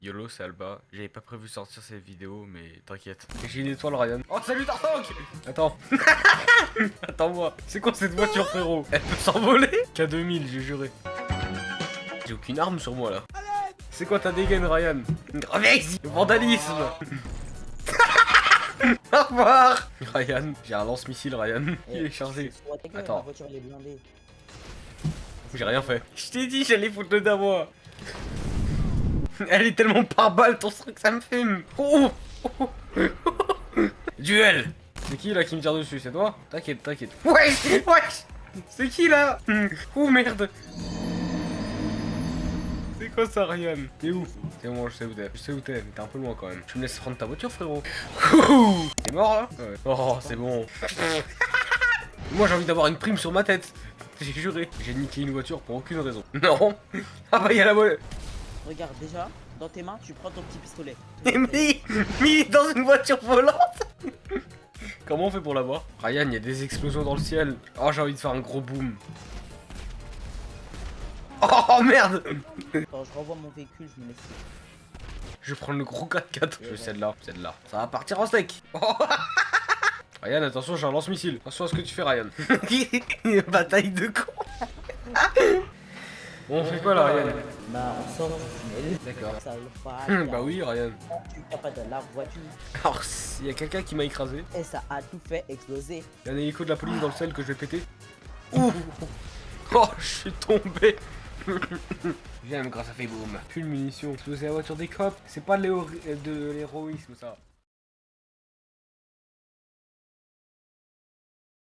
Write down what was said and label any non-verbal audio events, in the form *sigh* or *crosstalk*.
YOLO, c'est Alba. J'avais pas prévu sortir cette vidéo, mais t'inquiète. J'ai une étoile, Ryan. Oh, salut Tartank Attends. *laughs* Attends-moi. C'est quoi cette voiture, frérot? Elle peut s'envoler? K2000, j'ai juré. J'ai aucune arme sur moi, là. C'est quoi ta dégaine, Ryan? Vandalisme *laughs* Au revoir Ryan, j'ai un lance-missile, Ryan. Il est chargé. Attends. J'ai rien fait. Je t'ai dit, j'allais foutre le moi. *laughs* Elle est tellement par balle, ton truc, ça me fume. Oh, oh, oh. Duel. C'est qui là qui me tire dessus? C'est toi? T'inquiète, t'inquiète. Wesh, wesh. C'est qui là? *laughs* Oh merde. C'est quoi ça, Ryan? T'es où? C'est bon, je sais où t'es. Je sais où t'es, mais t'es un peu loin quand même. Tu me laisses prendre ta voiture, frérot. T'es mort là? Ouais. Oh, c'est bon. *laughs* Moi, j'ai envie d'avoir une prime sur ma tête. J'ai juré. J'ai niqué une voiture pour aucune raison. Non. Ah bah, y'a la voie. Regarde, déjà, dans tes mains, tu prends ton petit pistolet. Mais, *laughs* mais dans une voiture volante Comment on fait pour l'avoir? Ryan, il y a des explosions dans le ciel. Oh, j'ai envie de faire un gros boom. Oh merde Attends, je renvoie mon véhicule, je me laisse. Je vais prendre le gros 4x4. Je veux celle-là, celle-là. Ça va partir en steak. Oh. *laughs* Ryan, attention, j'ai un lance-missile. Attention à ce que tu fais, Ryan. *laughs* Bataille de con. Bon, on fait quoi là, Ryan Bah, on sort du tunnel. D'accord. Ça *laughs* bah oui, Ryan. Tu tapes pas de la voiture. Alors, il y a quelqu'un qui m'a écrasé. Et ça a tout fait exploser. Il y a un hélico de la police dans le sel que je vais péter. Ouh *laughs* Oh, je suis tombé J'aime quand ça fait boum. Plus de munitions. Exploser la voiture des cops, c'est pas de de l'héroïsme ça.